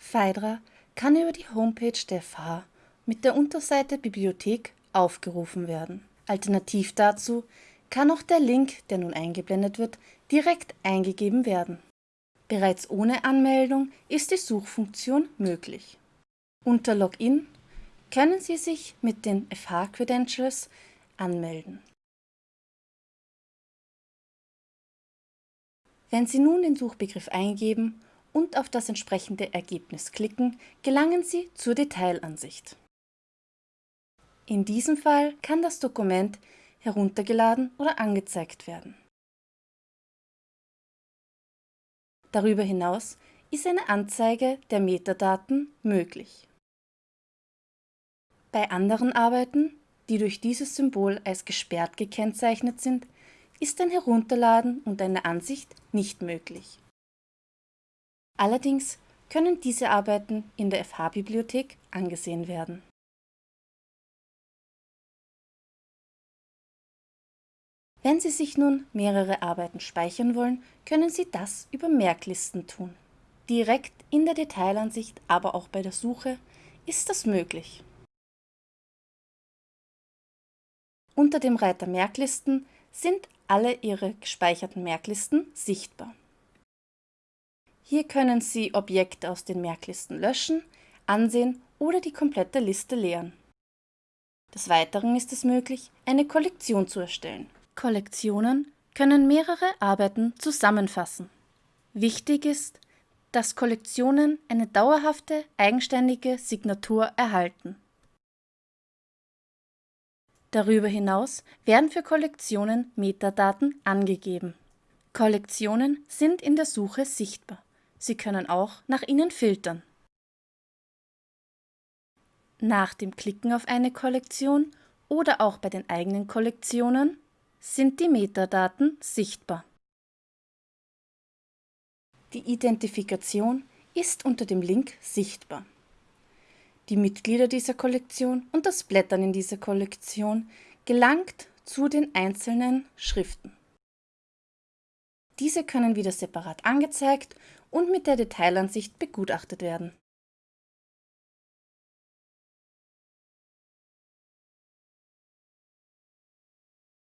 Phaidra kann über die Homepage der FH mit der Unterseite Bibliothek aufgerufen werden. Alternativ dazu kann auch der Link, der nun eingeblendet wird, direkt eingegeben werden. Bereits ohne Anmeldung ist die Suchfunktion möglich. Unter Login können Sie sich mit den FH-Credentials anmelden. Wenn Sie nun den Suchbegriff eingeben und auf das entsprechende Ergebnis klicken, gelangen Sie zur Detailansicht. In diesem Fall kann das Dokument heruntergeladen oder angezeigt werden. Darüber hinaus ist eine Anzeige der Metadaten möglich. Bei anderen Arbeiten, die durch dieses Symbol als gesperrt gekennzeichnet sind, ist ein Herunterladen und eine Ansicht nicht möglich. Allerdings können diese Arbeiten in der FH-Bibliothek angesehen werden. Wenn Sie sich nun mehrere Arbeiten speichern wollen, können Sie das über Merklisten tun. Direkt in der Detailansicht, aber auch bei der Suche ist das möglich. Unter dem Reiter Merklisten sind alle Ihre gespeicherten Merklisten sichtbar. Hier können Sie Objekte aus den Merklisten löschen, ansehen oder die komplette Liste leeren. Des Weiteren ist es möglich, eine Kollektion zu erstellen. Kollektionen können mehrere Arbeiten zusammenfassen. Wichtig ist, dass Kollektionen eine dauerhafte, eigenständige Signatur erhalten. Darüber hinaus werden für Kollektionen Metadaten angegeben. Kollektionen sind in der Suche sichtbar. Sie können auch nach ihnen filtern. Nach dem Klicken auf eine Kollektion oder auch bei den eigenen Kollektionen sind die Metadaten sichtbar. Die Identifikation ist unter dem Link sichtbar. Die Mitglieder dieser Kollektion und das Blättern in dieser Kollektion gelangt zu den einzelnen Schriften. Diese können wieder separat angezeigt und mit der Detailansicht begutachtet werden